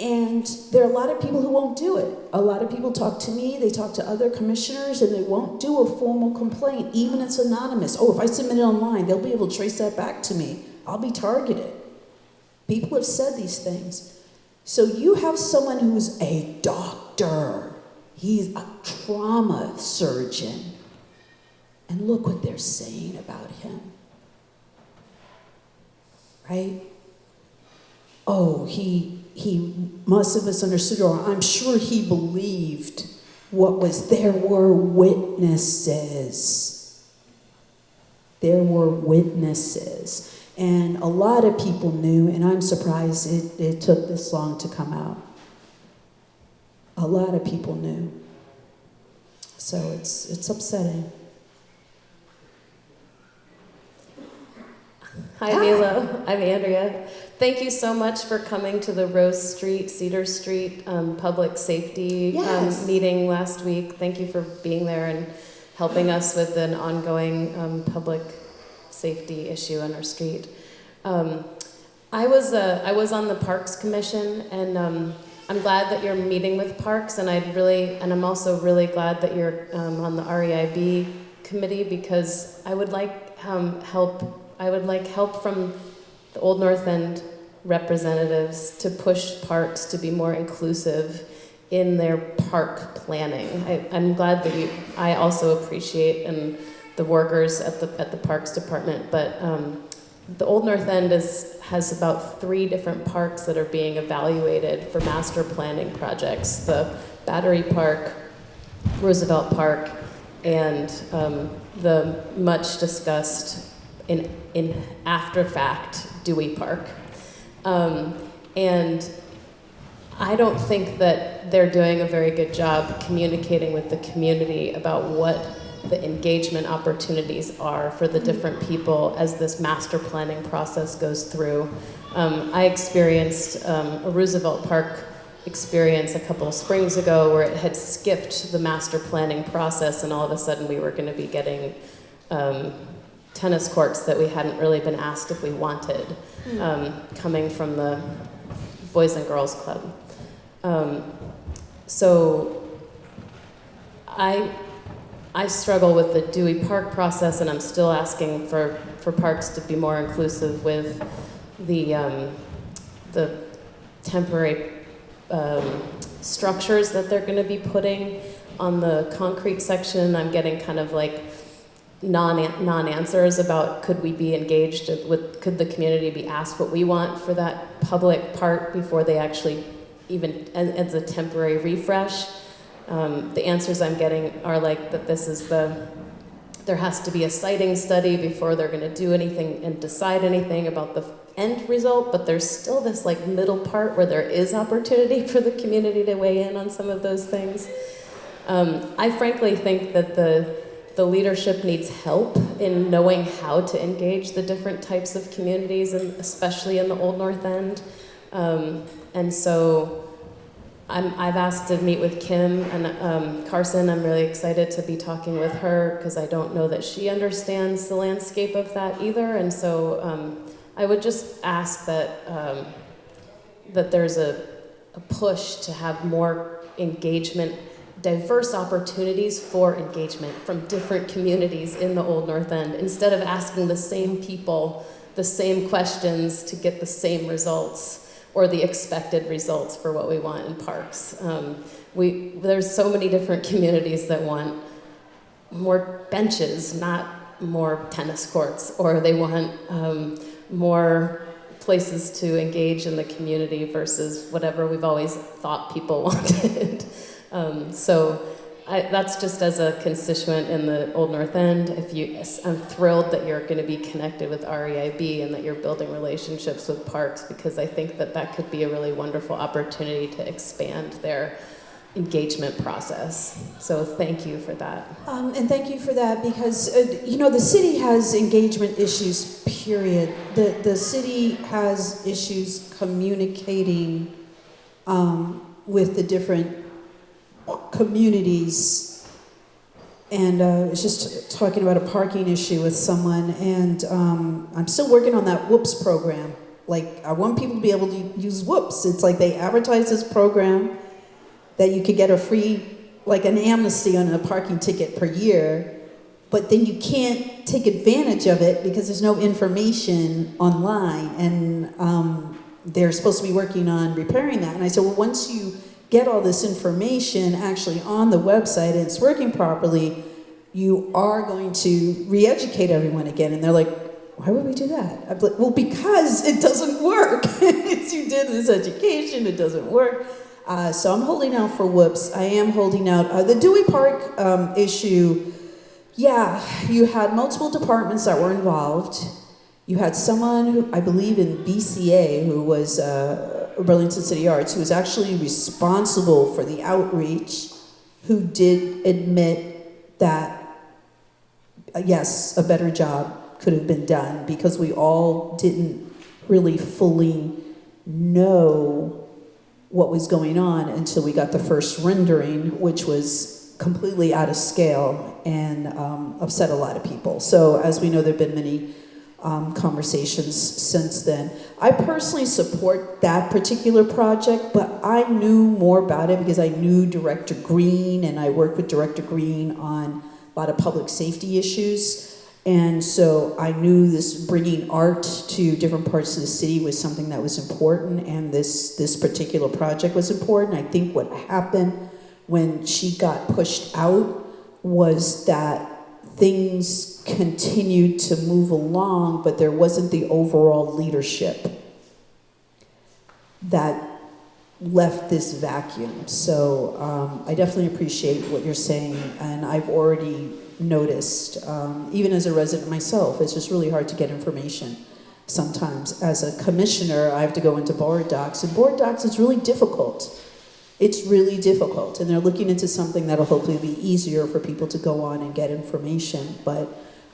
And there are a lot of people who won't do it. A lot of people talk to me, they talk to other commissioners, and they won't do a formal complaint, even if it's anonymous. Oh, if I submit it online, they'll be able to trace that back to me. I'll be targeted. People have said these things. So you have someone who's a doctor, he's a trauma surgeon. And look what they're saying about him. Right? Oh, he he must have misunderstood, or I'm sure he believed what was there were witnesses. There were witnesses. And a lot of people knew, and I'm surprised it, it took this long to come out. A lot of people knew. So it's, it's upsetting. Hi, Melo. I'm Andrea. Thank you so much for coming to the Rose Street, Cedar Street um, Public Safety Yes. um, meeting last week. Thank you for being there and helping us with an ongoing um, public safety issue on our street. Um, I was uh, I was on the Parks Commission, and um, I'm glad that you're meeting with Parks, and I'd really and I'm also really glad that you're um, on the REIB committee because I would like um, help. I would like help from the Old North End representatives to push parks to be more inclusive in their park planning. I, I'm glad that you, I also appreciate and the workers at the at the Parks Department, but um, the Old North End is has about three different parks that are being evaluated for master planning projects: the Battery Park, Roosevelt Park, and um, the much discussed in in after fact Dewey Park. Um, and I don't think that they're doing a very good job communicating with the community about what the engagement opportunities are for the different people as this master planning process goes through. Um, I experienced um, a Roosevelt Park experience a couple of springs ago where it had skipped the master planning process and all of a sudden we were going to be getting um, tennis courts that we hadn't really been asked if we wanted um, coming from the Boys and Girls Club. Um, so I, I struggle with the Dewey Park process, and I'm still asking for, for parks to be more inclusive with the, um, the temporary um, structures that they're going to be putting on the concrete section. I'm getting kind of like non non answers about could we be engaged with could the community be asked what we want for that public part before they actually even as, as a temporary refresh. Um, the answers I'm getting are like that this is the there has to be a siting study before they're going to do anything and decide anything about the end result, but there's still this like middle part where there is opportunity *laughs* for the community to weigh in on some of those things. Um, I frankly think that the the leadership needs help in knowing how to engage the different types of communities, and especially in the Old North End. Um, and so I'm, I've asked to meet with Kim and um, Carson. I'm really excited to be talking with her because I don't know that she understands the landscape of that either. And so um, I would just ask that, um, that there's a, a push to have more engagement diverse opportunities for engagement from different communities in the Old North End instead of asking the same people the same questions to get the same results or the expected results for what we want in parks. Um, we, there's so many different *laughs* communities that want more benches, not more tennis courts, or they want um, more places to engage in the community versus whatever we've always thought people *laughs* wanted. um, so I, that's just as a constituent in the Old North End. If you, I'm thrilled that you're going to be connected with REIB and that you're building relationships with parks because I think that that could be a really wonderful opportunity to expand their engagement process. So thank you for that. Um, and thank you for that because uh, you know the city has engagement issues. Period. The the city has issues communicating um, with the different communities. And uh, I was just talking about a parking issue with someone, and um, I'm still working on that Whoops program. Like, I want people to be able to use Whoops. It's like they advertise this program that you could get a free, like an amnesty on a parking ticket per year, but then you can't take advantage of it because there's no information online. And um, they're supposed to be working on repairing that. And I said, well, once you get all this information actually on the website and it's working properly, you are going to re-educate everyone again. And they're like, why would we do that? I'm like, well, because it doesn't work. *laughs* you did this education, it doesn't work. Uh, so I'm holding out for whoops. I am holding out. Uh, the Dewey Park um, issue, yeah, you had multiple departments that were involved. You had someone who, I believe in BCA, who was uh, Burlington City Arts, who was actually responsible for the outreach, who did admit that, uh, yes, a better job could have been done because we all didn't really fully know what was going on until we got the first rendering, which was completely out of scale and um, upset a lot of people. So, as we know, there have been many um, conversations since then. I personally support that particular project, but I knew more about it because I knew Director Green and I worked with Director Green on a lot of public safety issues. And so I knew this bringing art to different parts of the city was something that was important, and this, this particular project was important. I think what happened when she got pushed out was that things continued to move along, but there wasn't the overall leadership that left this vacuum. So um, I definitely appreciate what you're saying, and I've already noticed, um, even as a resident myself, it's just really hard to get information sometimes. As a commissioner, I have to go into board docs, and board docs is really difficult. It's really difficult, and they're looking into something that'll hopefully be easier for people to go on and get information. But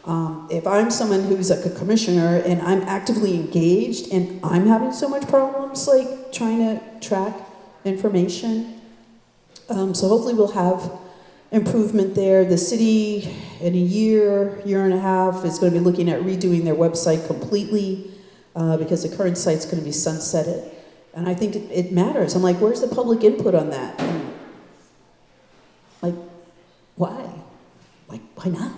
um, if I'm someone who's like a commissioner and I'm actively engaged and I'm having so much problems like trying to track information, um, so hopefully we'll have improvement there. The city in a year, year and a half is going to be looking at redoing their website completely uh, because the current site's going to be sunsetted. And I think it, it matters. I'm like, where's the public input on that? And like, why? Like, why not?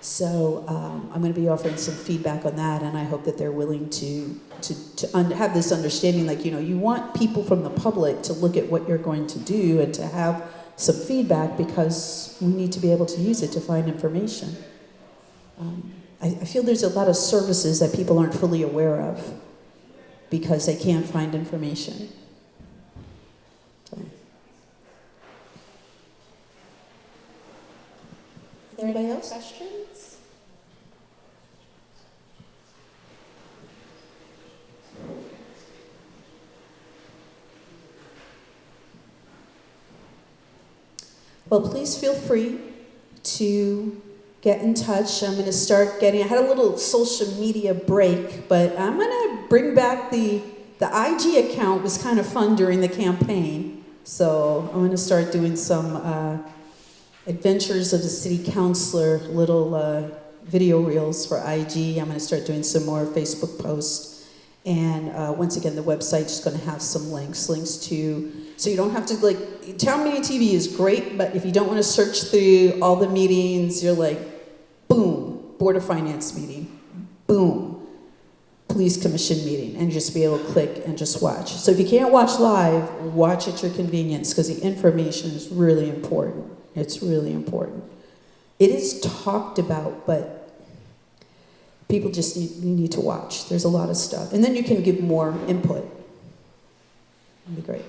So um, I'm going to be offering some feedback on that, and I hope that they're willing to to, to have this understanding. Like, you know, you want people from the public to look at what you're going to do and to have some feedback because we need to be able to use it to find information. Um, I, I feel there's a lot of services that people aren't fully aware of because they can't find information. So, Are else? questions? Well, please feel free to get in touch. I'm going to start getting, I had a little social media break, but I'm going to bring back the, the IG account was kind of fun during the campaign. So I'm going to start doing some uh, adventures of the city councilor, little uh, video reels for IG. I'm going to start doing some more Facebook posts. And uh, once again, the website's just going to have some links, links to, so you don't have to like, town meeting TV is great, but if you don't want to search through all the meetings, you're like, boom, Board of Finance meeting, boom, Police Commission meeting, and just be able to click and just watch. So if you can't watch live, watch at your convenience because the information is really important. It's really important. It is talked about, but people just need, you need to watch. There's a lot of stuff. And then you can give more input. That'd be great.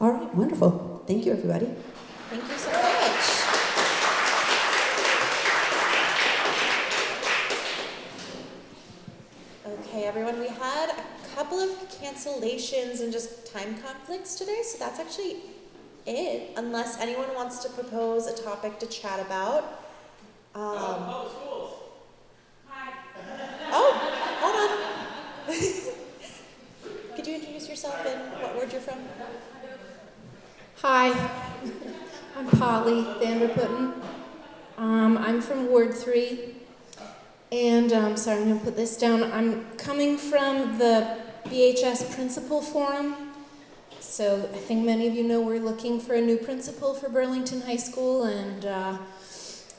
All right, wonderful. Thank you, everybody. Thank you so much. Okay, everyone, we had a couple of cancellations and just time conflicts today, so that's actually it, unless anyone wants to propose a topic to chat about. Um, oh, schools. Hi. Oh, hold on. *laughs* Could you introduce yourself and what ward you're from? Hi, I'm Polly Vanderputten. Um, I'm from Ward 3. And um, sorry, I'm going to put this down. I'm coming from the BHS Principal Forum. So I think many of you know we're looking for a new principal for Burlington High School. And uh,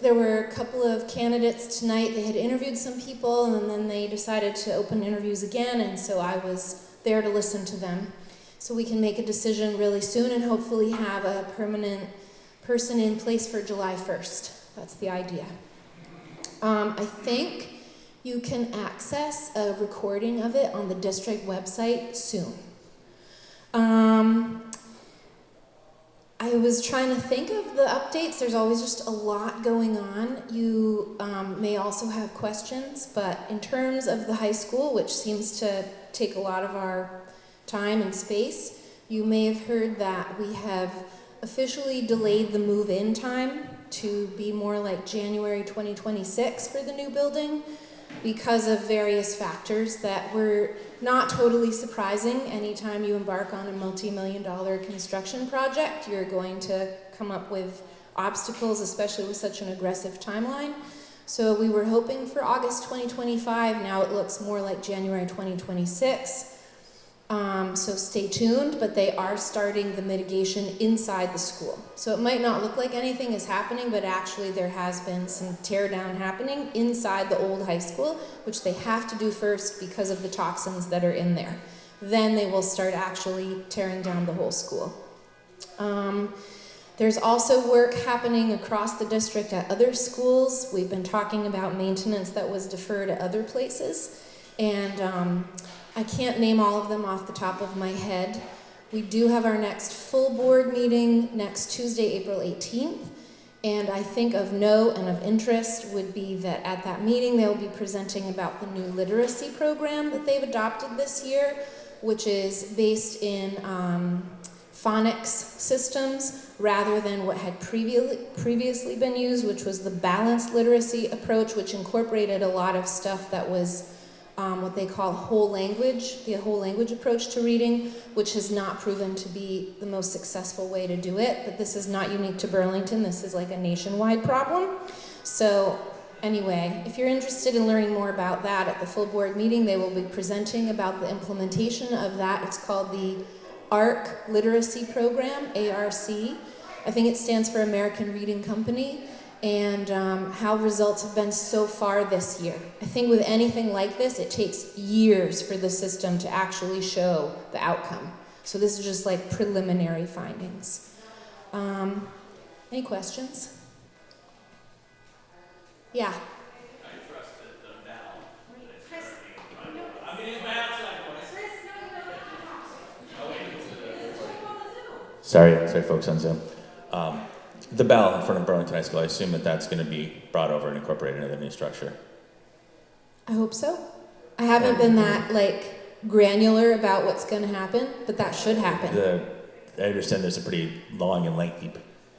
there were a couple of candidates tonight. They had interviewed some people and then they decided to open interviews again. And so I was there to listen to them so we can make a decision really soon and hopefully have a permanent person in place for July 1st. That's the idea. Um, I think you can access a recording of it on the district website soon. Um, I was trying to think of the updates. There's always just a lot going on. You um, may also have questions, but in terms of the high school, which seems to take a lot of our time and space, you may have heard that we have officially delayed the move-in time to be more like January 2026 for the new building because of various factors that were not totally surprising. Anytime you embark on a multi-million dollar construction project, you're going to come up with obstacles, especially with such an aggressive timeline. So we were hoping for August 2025. Now it looks more like January 2026. Um, so stay tuned, but they are starting the mitigation inside the school. So it might not look like anything is happening, but actually there has been some tear down happening inside the old high school, which they have to do first because of the toxins that are in there. Then they will start actually tearing down the whole school. Um, there's also work happening across the district at other schools. We've been talking about maintenance that was deferred at other places. And um, I can't name all of them off the top of my head. We do have our next full board meeting next Tuesday, April 18th. And I think of note and of interest would be that at that meeting they'll be presenting about the new literacy program that they've adopted this year, which is based in um, phonics systems rather than what had previ- previously been used, which was the balanced literacy approach, which incorporated a lot of stuff that was um, what they call whole language, the whole language approach to reading, which has not proven to be the most successful way to do it. But this is not unique to Burlington, this is like a nationwide problem. So, anyway, if you're interested in learning more about that at the full board meeting, they will be presenting about the implementation of that. It's called the ARC Literacy Program, ARC. I think it stands for American Reading Company and um, how results have been so far this year. I think with anything like this, it takes years for the system to actually show the outcome. So this is just like preliminary findings. Um, any questions? Yeah. Sorry, sorry, folks on Zoom. Um, the bell in front of Burlington High School, I assume that that's going to be brought over and incorporated into the new structure. I hope so. I haven't been that like granular about what's going to happen, but that should happen. The, I understand there's a pretty long and lengthy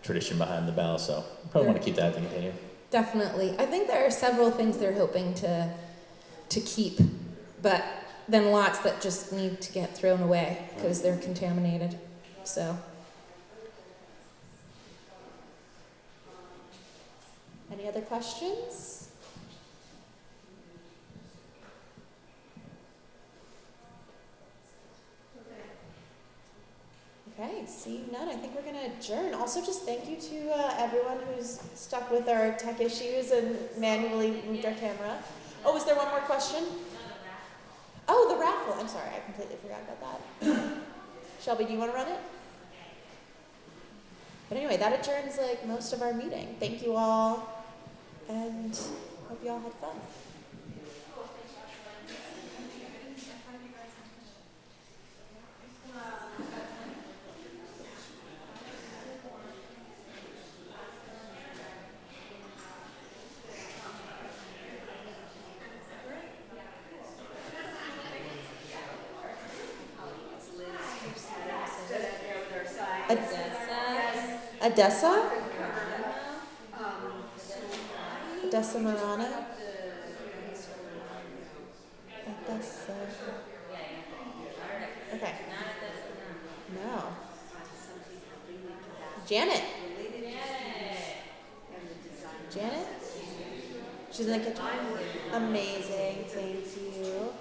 tradition behind the bell, so probably want to keep that to continue. Definitely. I think there are several things they're hoping to to keep, but then lots that just need to get thrown away because they're contaminated. So, Any other questions? Okay, seeing none, I think we're gonna adjourn. Also, just thank you to uh, everyone who's stuck with our tech issues and manually moved our camera. Oh, is there one more question? Oh, the raffle. I'm sorry, I completely forgot about that. *coughs* Shelby, do you want to run it? But anyway, that adjourns like most of our meeting. Thank you all, and hope you all had fun. Odessa? Odessa Marana? Odessa. Okay. No. Janet? Janet? She's in the kitchen. Amazing. Thank you.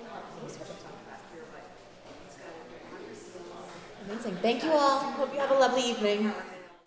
Amazing. Thank you all. Hope you have a lovely evening.